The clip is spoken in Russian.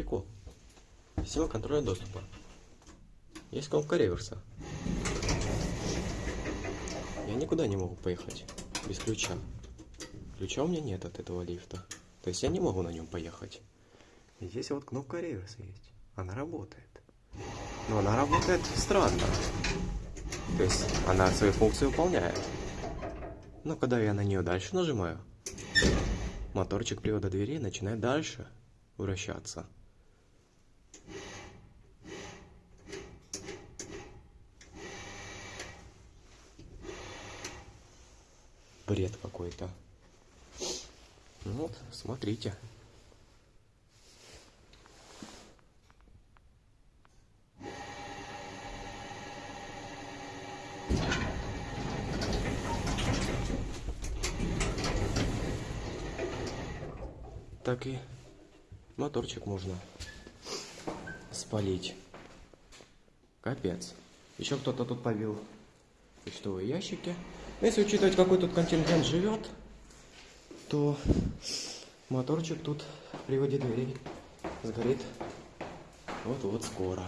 Прикол. Система контроля доступа. Есть кнопка реверса. Я никуда не могу поехать без ключа. Ключа у меня нет от этого лифта. То есть я не могу на нем поехать. Здесь вот кнопка реверса есть. Она работает. Но она работает странно. То есть она свою функцию выполняет. Но когда я на нее дальше нажимаю, моторчик привода двери начинает дальше вращаться. Бред какой-то. Ну вот, смотрите. Так и моторчик можно спалить. Капец. Еще кто-то тут побил почтовые ящики. Но если учитывать, какой тут контингент живет, то моторчик тут в приводе дверей сгорит вот-вот скоро.